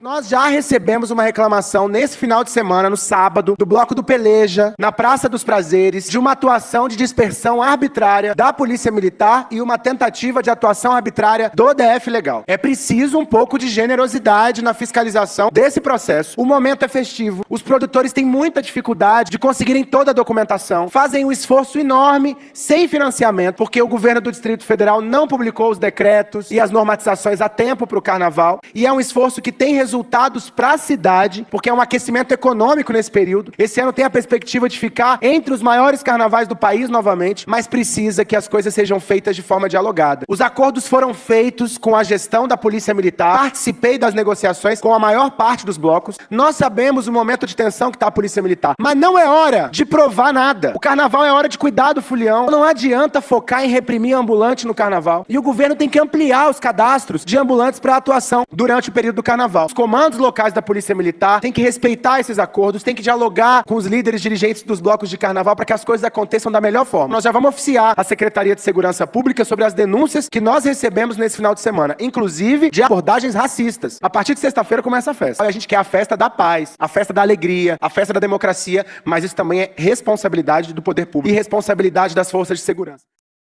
Nós já recebemos uma reclamação nesse final de semana, no sábado, do Bloco do Peleja, na Praça dos Prazeres, de uma atuação de dispersão arbitrária da Polícia Militar e uma tentativa de atuação arbitrária do DF Legal. É preciso um pouco de generosidade na fiscalização desse processo. O momento é festivo, os produtores têm muita dificuldade de conseguirem toda a documentação, fazem um esforço enorme, sem financiamento, porque o governo do Distrito Federal não publicou os decretos e as normatizações a tempo para o Carnaval, e é um esforço que tem resultados para a cidade, porque é um aquecimento econômico nesse período. Esse ano tem a perspectiva de ficar entre os maiores carnavais do país novamente, mas precisa que as coisas sejam feitas de forma dialogada. Os acordos foram feitos com a gestão da Polícia Militar, participei das negociações com a maior parte dos blocos. Nós sabemos o momento de tensão que está a Polícia Militar, mas não é hora de provar nada. O carnaval é hora de cuidar do fulião. Não adianta focar em reprimir ambulante no carnaval. E o governo tem que ampliar os cadastros de ambulantes para atuação durante o período do carnaval. Os comandos locais da Polícia Militar têm que respeitar esses acordos, têm que dialogar com os líderes dirigentes dos blocos de carnaval para que as coisas aconteçam da melhor forma. Nós já vamos oficiar a Secretaria de Segurança Pública sobre as denúncias que nós recebemos nesse final de semana, inclusive de abordagens racistas. A partir de sexta-feira começa a festa. A gente quer a festa da paz, a festa da alegria, a festa da democracia, mas isso também é responsabilidade do poder público e responsabilidade das forças de segurança.